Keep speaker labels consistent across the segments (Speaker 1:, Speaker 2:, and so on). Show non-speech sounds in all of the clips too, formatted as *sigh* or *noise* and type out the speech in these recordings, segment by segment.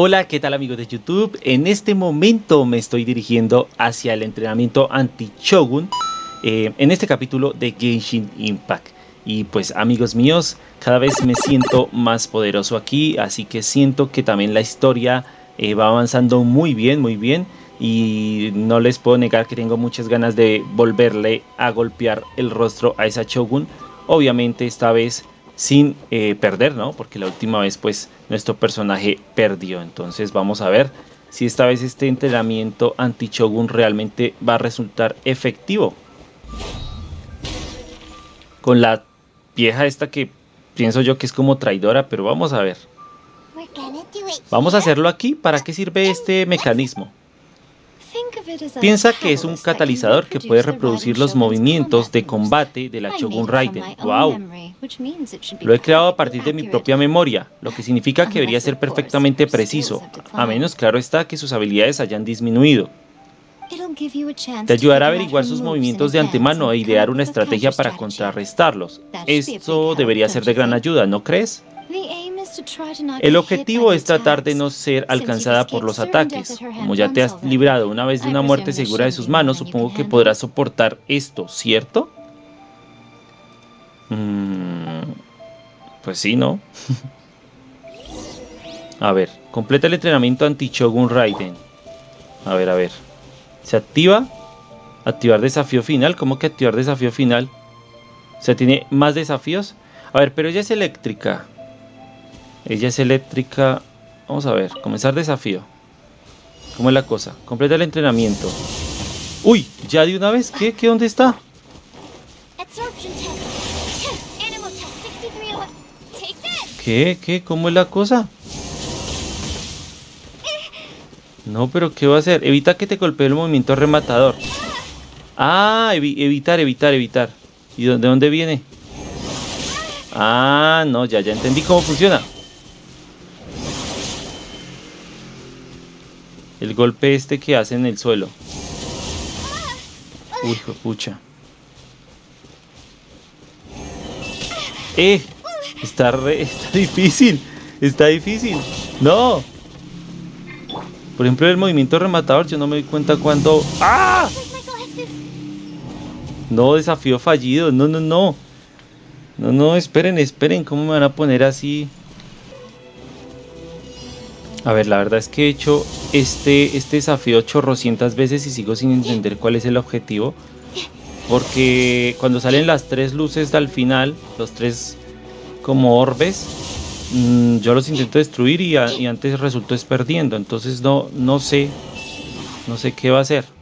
Speaker 1: Hola, ¿qué tal amigos de YouTube? En este momento me estoy dirigiendo hacia el entrenamiento anti-Shogun eh, en este capítulo de Genshin Impact. Y pues amigos míos, cada vez me siento más poderoso aquí, así que siento que también la historia eh, va avanzando muy bien, muy bien. Y no les puedo negar que tengo muchas ganas de volverle a golpear el rostro a esa Shogun. Obviamente esta vez sin eh, perder, ¿no? Porque la última vez pues nuestro personaje perdió. Entonces vamos a ver si esta vez este entrenamiento anti-Shogun realmente va a resultar efectivo. Con la vieja esta que pienso yo que es como traidora, pero vamos a ver. Vamos a hacerlo aquí. ¿Para qué sirve este mecanismo? Piensa que es un catalizador que puede reproducir los movimientos de combate de la Shogun Raiden. ¡Wow! Lo he creado a partir de mi propia memoria, lo que significa que debería ser perfectamente preciso, a menos claro está que sus habilidades hayan disminuido. Te ayudará a averiguar sus movimientos de antemano e idear una estrategia para contrarrestarlos. Esto debería ser de gran ayuda, ¿no crees? El objetivo es tratar de no ser alcanzada por los ataques. Como ya te has librado una vez de una muerte segura de sus manos, supongo que podrás soportar esto, ¿cierto? Mm, pues sí, ¿no? *laughs* a ver, completa el entrenamiento anti-Shogun Raiden. A ver, a ver. ¿Se activa? Activar desafío final. ¿Cómo que activar desafío final? O sea, tiene más desafíos. A ver, pero ella es eléctrica. Ella es eléctrica. Vamos a ver, comenzar desafío. ¿Cómo es la cosa? Completa el entrenamiento. ¡Uy! ¿Ya de una vez? ¿Qué? ¿Qué? ¿Dónde está? ¿Qué? ¿Qué? ¿Cómo es la cosa? No, pero ¿qué va a hacer? Evita que te golpee el movimiento rematador. Ah, evitar, evitar, evitar. ¿Y de dónde viene? Ah, no, ya, ya entendí cómo funciona. El golpe este que hace en el suelo. Uy, pucha. ¡Eh! Está, re, está difícil. Está difícil. ¡No! Por ejemplo, el movimiento rematador, yo no me doy cuenta cuando... ¡Ah! No, desafío fallido. No, no, no. No, no, esperen, esperen. ¿Cómo me van a poner así? A ver, la verdad es que he hecho este, este desafío chorrocientas veces y sigo sin entender cuál es el objetivo. Porque cuando salen las tres luces al final, los tres como orbes, mm, yo los intento destruir y, y antes resultó es perdiendo. Entonces no, no sé, no sé qué va a hacer.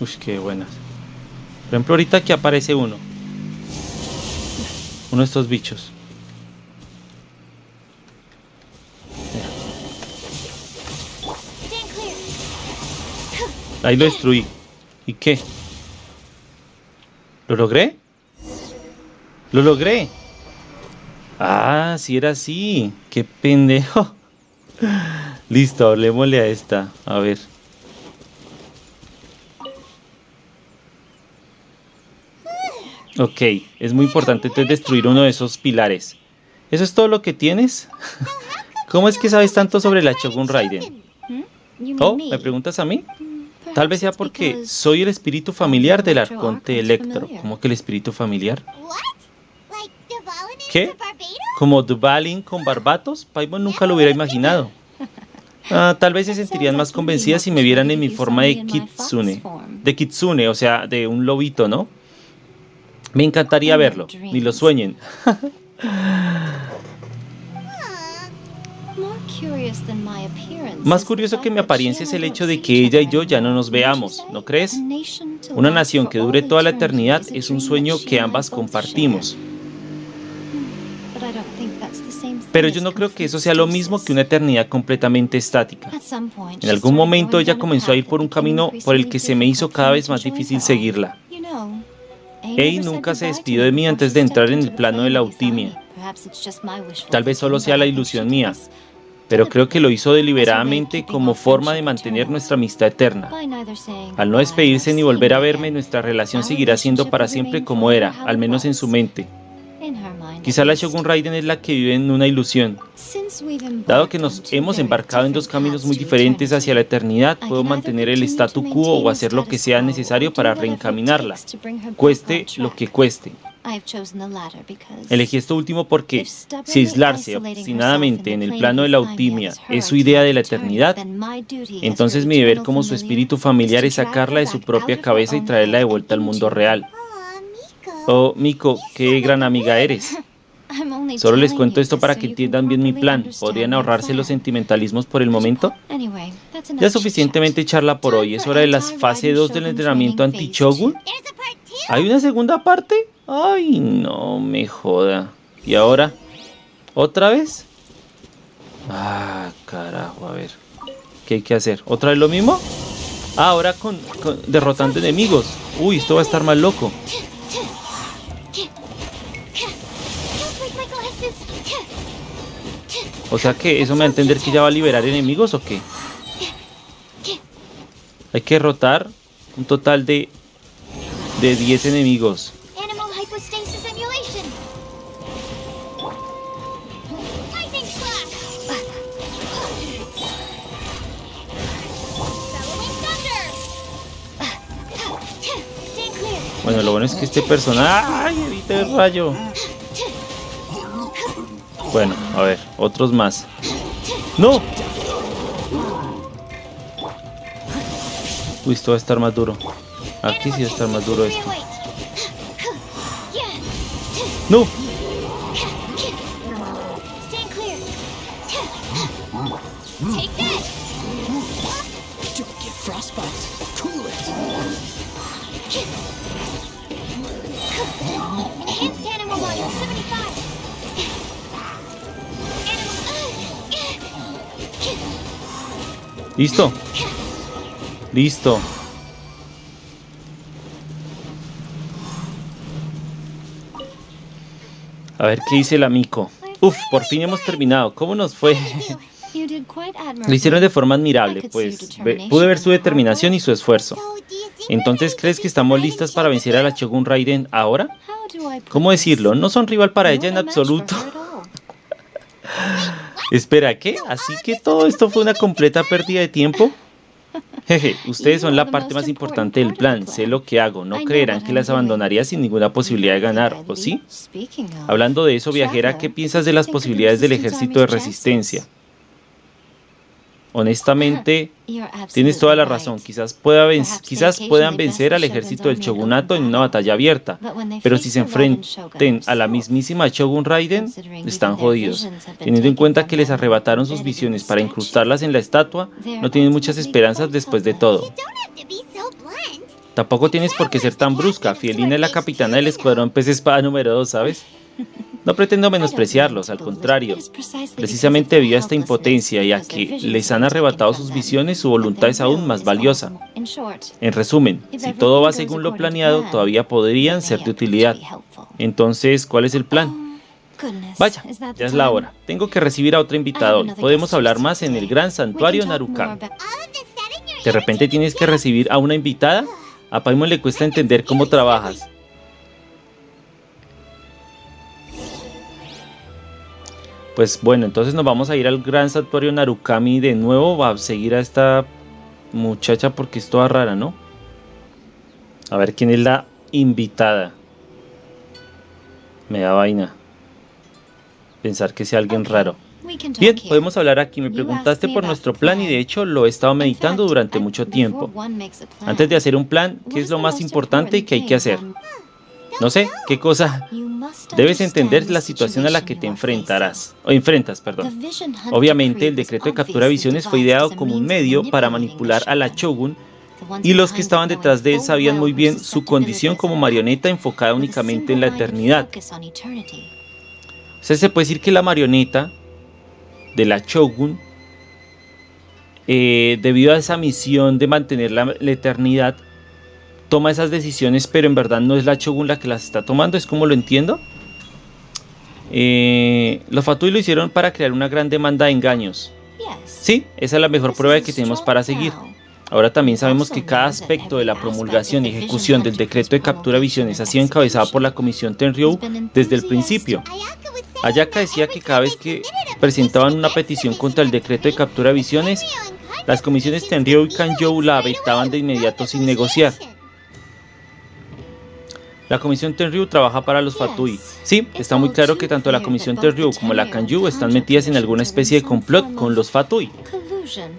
Speaker 1: Uy, qué buenas. Por ejemplo, ahorita aquí aparece uno. Uno de estos bichos. Ahí lo destruí. ¿Y qué? ¿Lo logré? ¡Lo logré! Ah, si era así. ¡Qué pendejo! *laughs* Listo, hablemosle a esta. A ver. Ok, es muy importante entonces destruir uno de esos pilares. ¿Eso es todo lo que tienes? *laughs* ¿Cómo es que sabes tanto sobre la Shogun Raiden? ¿Oh? ¿Me preguntas a mí? Tal vez sea porque soy el espíritu familiar del arconte Electro. ¿Cómo que el espíritu familiar? ¿Qué? ¿Como Duvalin con Barbatos? Paimon nunca lo hubiera imaginado. Ah, tal vez se sentirían más convencidas si me vieran en mi forma de Kitsune. De Kitsune, o sea, de un lobito, ¿no? Me encantaría verlo, ni lo sueñen. Más curioso que mi apariencia es el hecho de que ella y yo ya no nos veamos, ¿no crees? Una nación que dure toda la eternidad es un sueño que ambas compartimos. Pero yo no creo que eso sea lo mismo que una eternidad completamente estática. En algún momento ella comenzó a ir por un camino por el que se me hizo cada vez más difícil seguirla. Ei nunca se despidió de mí antes de entrar en el plano de la Eutimia. Tal vez solo sea la ilusión mía, pero creo que lo hizo deliberadamente como forma de mantener nuestra amistad eterna. Al no despedirse ni volver a verme, nuestra relación seguirá siendo para siempre como era, al menos en su mente. Quizá la Shogun Raiden es la que vive en una ilusión. Dado que nos hemos embarcado en dos caminos muy diferentes hacia la eternidad, puedo mantener el statu quo o hacer lo que sea necesario para reencaminarla, cueste lo que cueste. Elegí esto último porque si aislarse obstinadamente en el plano de la autimia es su idea de la eternidad, entonces mi deber como su espíritu familiar es sacarla de su propia cabeza y traerla de vuelta al mundo real. Oh, Miko, qué gran amiga eres. Solo les cuento esto para que entiendan bien mi plan. ¿Podrían ahorrarse los sentimentalismos por el momento? Ya suficientemente charla por hoy. Es hora de las fase 2 del entrenamiento anti-Chogun. ¿Hay una segunda parte? Ay, no me joda. ¿Y ahora? ¿Otra vez? Ah, carajo, a ver. ¿Qué hay que hacer? ¿Otra vez lo mismo? Ah, ahora con, con derrotando enemigos. Uy, esto va a estar más loco. O sea que eso me va a entender que ya va a liberar enemigos o qué. Hay que derrotar un total de de 10 enemigos. Bueno, lo bueno es que este personaje... ¡Ay, evita el rayo! Bueno, a ver, otros más. ¡No! Uy, esto va a estar más duro. Aquí sí va a estar más duro esto. ¡No! ¿Listo? Listo. A ver qué dice el amigo. Uf, por fin hemos terminado. ¿Cómo nos fue? *laughs* Lo hicieron de forma admirable, pues pude ver su determinación y su esfuerzo. Entonces, ¿crees que estamos listas para vencer a la Shogun Raiden ahora? ¿Cómo decirlo? No son rival para ella en absoluto. *laughs* Espera, ¿qué? ¿Así que todo esto fue una completa pérdida de tiempo? Jeje, ustedes son la parte más importante del plan, sé lo que hago, no creerán que las abandonaría sin ninguna posibilidad de ganar, ¿o sí? Hablando de eso, viajera, ¿qué piensas de las posibilidades del ejército de resistencia? Honestamente, *laughs* tienes toda la razón. Quizás, pueda quizás puedan vencer al ejército del shogunato en una batalla abierta, pero si se enfrenten a la mismísima Shogun Raiden, están jodidos. Teniendo en cuenta que les arrebataron sus visiones para incrustarlas en la estatua, no tienen muchas esperanzas después de todo. Tampoco tienes por qué ser tan brusca. Fielina es la capitana del escuadrón pez espada número 2, ¿sabes? *laughs* No pretendo menospreciarlos, al contrario. Precisamente debido a esta impotencia y a que les han arrebatado sus visiones, su voluntad es aún más valiosa. En resumen, si todo va según lo planeado, todavía podrían ser de utilidad. Entonces, ¿cuál es el plan? Vaya, ya es la hora. Tengo que recibir a otra invitada Podemos hablar más en el gran santuario Narukami. ¿De repente tienes que recibir a una invitada? A Paimon le cuesta entender cómo trabajas. Pues bueno, entonces nos vamos a ir al gran santuario Narukami de nuevo. Va a seguir a esta muchacha porque es toda rara, ¿no? A ver quién es la invitada. Me da vaina. Pensar que sea alguien raro. Bien, podemos hablar aquí. Me preguntaste por nuestro plan y de hecho lo he estado meditando durante mucho tiempo. Antes de hacer un plan, ¿qué es lo más importante y qué hay que hacer? No sé, ¿qué cosa? Debes entender la situación a la que te enfrentarás, o enfrentas, perdón. Obviamente, el decreto de captura de visiones fue ideado como un medio para manipular a la Shogun y los que estaban detrás de él sabían muy bien su condición como marioneta enfocada únicamente en la eternidad. O sea, se puede decir que la marioneta de la Shogun, eh, debido a esa misión de mantener la eternidad, toma esas decisiones, pero en verdad no es la Shogun la que las está tomando, es como lo entiendo. Eh, los Fatui lo hicieron para crear una gran demanda de engaños. Sí, esa es la mejor prueba que tenemos para seguir. Ahora también sabemos que cada aspecto de la promulgación y ejecución del decreto de captura visiones ha sido encabezado por la Comisión Tenryu desde el principio. Ayaka decía que cada vez que presentaban una petición contra el decreto de captura visiones, las comisiones Tenryu y Kanjou la avetaban de inmediato sin negociar. La Comisión Tenryu trabaja para los Fatui. Sí, está muy claro que tanto la Comisión Tenryu como la Kanju están metidas en alguna especie de complot con los Fatui.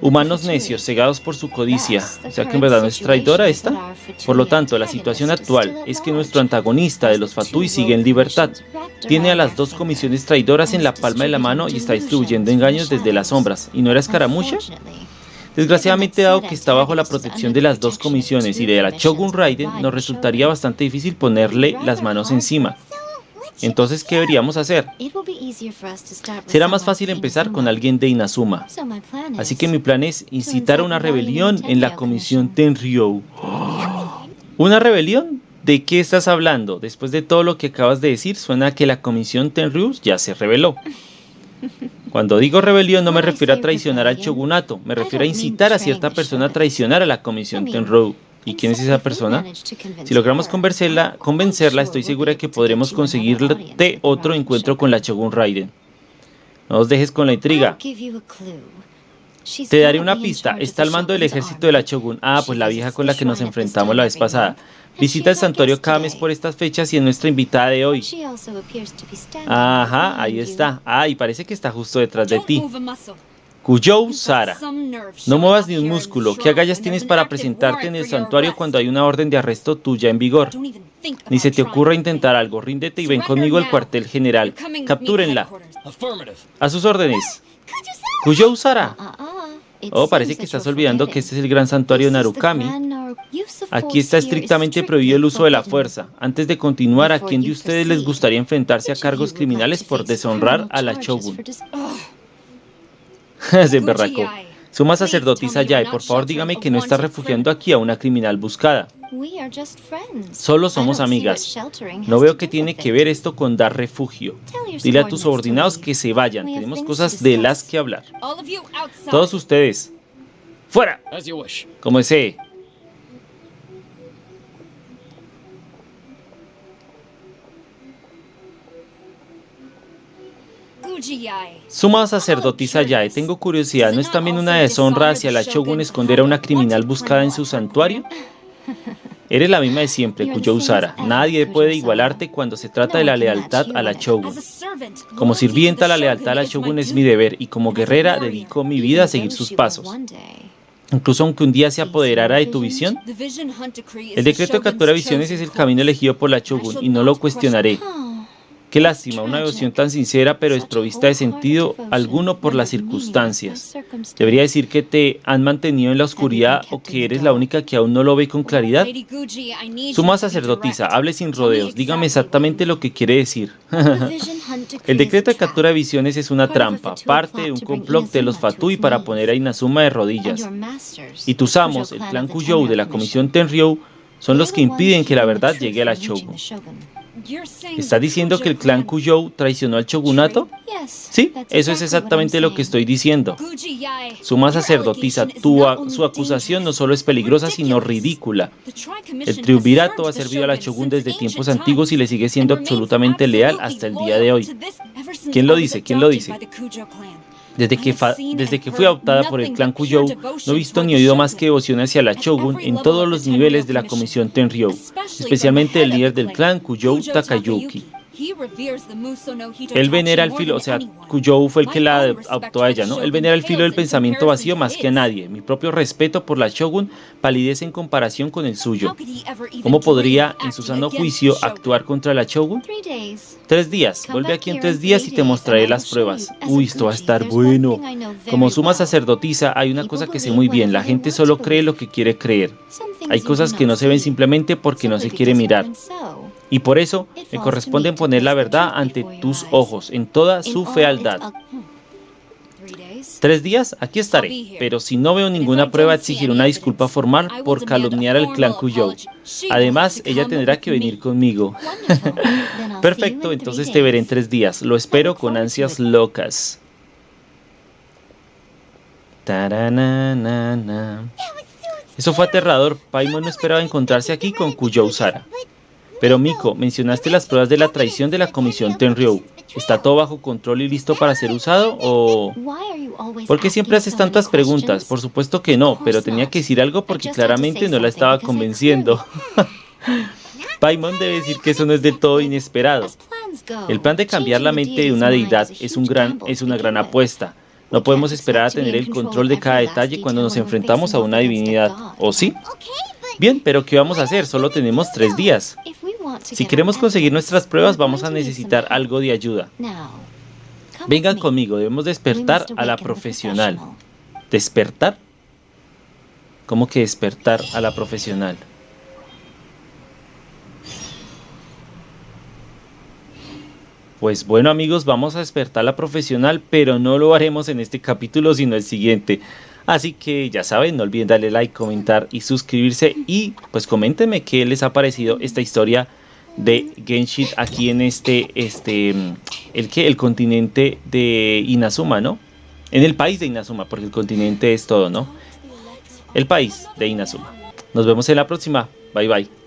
Speaker 1: Humanos necios, cegados por su codicia. O sea que en verdad no es traidora esta. Por lo tanto, la situación actual es que nuestro antagonista de los Fatui sigue en libertad. Tiene a las dos comisiones traidoras en la palma de la mano y está distribuyendo engaños desde las sombras. ¿Y no era escaramucha? Desgraciadamente, dado que está bajo la protección de las dos comisiones y de la Shogun Raiden, nos resultaría bastante difícil ponerle las manos encima. Entonces, ¿qué deberíamos hacer? Será más fácil empezar con alguien de Inazuma. Así que mi plan es incitar a una rebelión en la comisión Tenryou. *gasps* ¿Una rebelión? ¿De qué estás hablando? Después de todo lo que acabas de decir, suena que la comisión Tenryou ya se rebeló. *laughs* Cuando digo rebelión no me refiero a traicionar al shogunato, me refiero a incitar a cierta persona a traicionar a la comisión Tenryu. ¿Y quién es esa persona? Si logramos convencerla, convencerla estoy segura que podremos conseguirte otro encuentro con la Shogun Raiden. No os dejes con la intriga. Te daré una pista. Está al mando del ejército de la Shogun. Ah, pues la vieja con la que nos enfrentamos la vez pasada. Visita el santuario cada mes por estas fechas y es nuestra invitada de hoy. Ajá, ahí está. Ah, y parece que está justo detrás de ti. Kujou Sara. No muevas ni un músculo. ¿Qué agallas tienes para presentarte en el santuario cuando hay una orden de arresto tuya en vigor? Ni se te ocurra intentar algo. Ríndete y ven conmigo al cuartel general. Captúrenla. A sus órdenes. Kujou Sara. Oh, parece que estás olvidando que este es el gran santuario de Narukami. Aquí está estrictamente prohibido el uso de la fuerza. Antes de continuar, ¿a quién de ustedes les gustaría enfrentarse a cargos criminales por deshonrar a la Shogun? *laughs* Se berracó. Suma sacerdotisa Yae, por favor dígame que no está refugiando aquí a una criminal buscada. Solo somos amigas. No veo que tiene que ver esto con dar refugio. Dile a tus subordinados que se vayan. Tenemos cosas de las que hablar. Todos ustedes. ¡Fuera! Como desee. Suma sacerdotisa Yae, tengo curiosidad, ¿no es también una deshonra hacia la Shogun esconder a una criminal buscada en su santuario? Eres la misma de siempre, Cuyo Usara. Nadie puede igualarte cuando se trata de la lealtad a la Shogun. Como sirvienta, la lealtad a la Shogun es mi deber y como guerrera dedico mi vida a seguir sus pasos. Incluso aunque un día se apoderara de tu visión, el decreto de captura de visiones es el camino elegido por la Shogun y no lo cuestionaré. Qué lástima, una devoción tan sincera pero desprovista de sentido alguno por las circunstancias. Debería decir que te han mantenido en la oscuridad o que eres la única que aún no lo ve con claridad. Suma sacerdotisa, hable sin rodeos, dígame exactamente lo que quiere decir. *laughs* El decreto de captura de visiones es una trampa, parte de un complot de los Fatui para poner a Inazuma de rodillas. Y tus amos, el clan Kujou de la comisión Tenryou, son los que impiden que la verdad llegue a la Shogun. ¿Está diciendo que el clan Kujou traicionó al shogunato? Sí, eso es exactamente lo que estoy diciendo. Suma sacerdotisa, tu, su acusación no solo es peligrosa, sino ridícula. El triunvirato ha servido a la shogun desde tiempos antiguos y le sigue siendo absolutamente leal hasta el día de hoy. ¿Quién lo dice? ¿Quién lo dice? Desde que, desde que fui adoptada por el clan Kujou, no he visto ni oído más que devoción hacia la Shogun en todos los niveles de la comisión Tenryou, especialmente el líder del clan Kujou Takayuki. Él venera el filo, o sea, Kujou fue el que la adoptó a ella, ¿no? Él venera el filo del pensamiento vacío más que a nadie. Mi propio respeto por la Shogun palidece en comparación con el suyo. ¿Cómo podría, en su sano juicio, actuar contra la Shogun? Tres días. Vuelve aquí en tres días y te mostraré las pruebas. Uy, esto va a estar bueno. Como suma sacerdotisa, hay una cosa que sé muy bien. La gente solo cree lo que quiere creer. Hay cosas que no se ven simplemente porque no se quiere mirar. Y por eso me corresponde poner la verdad ante tus ojos en toda su fealdad. ¿Tres días? Aquí estaré. Pero si no veo ninguna prueba, exigiré una disculpa formal por calumniar al clan Kuyou. Además, ella tendrá que venir conmigo. *laughs* Perfecto, entonces te veré en tres días. Lo espero con ansias locas. Eso fue aterrador. Paimon no esperaba encontrarse aquí con Kuyou Sara. Pero Miko, mencionaste las pruebas de la traición de la comisión Tenryou. ¿Está todo bajo control y listo para ser usado o...? ¿Por qué siempre haces tantas preguntas? Por supuesto que no, pero tenía que decir algo porque claramente no la estaba convenciendo. *laughs* Paimon debe decir que eso no es del todo inesperado. El plan de cambiar la mente de una deidad es, un gran, es una gran apuesta. No podemos esperar a tener el control de cada detalle cuando nos enfrentamos a una divinidad, ¿o sí? Bien, pero ¿qué vamos a hacer? Solo tenemos tres días. Si queremos conseguir nuestras pruebas, vamos a necesitar algo de ayuda. Vengan conmigo, debemos despertar a la profesional. ¿Despertar? ¿Cómo que despertar a la profesional? Pues bueno amigos, vamos a despertar a la profesional, pero no lo haremos en este capítulo, sino el siguiente. Así que ya saben, no olviden darle like, comentar y suscribirse y pues coméntenme qué les ha parecido esta historia de Genshin aquí en este, este, el que, el continente de Inazuma, ¿no? En el país de Inazuma, porque el continente es todo, ¿no? El país de Inazuma. Nos vemos en la próxima. Bye bye.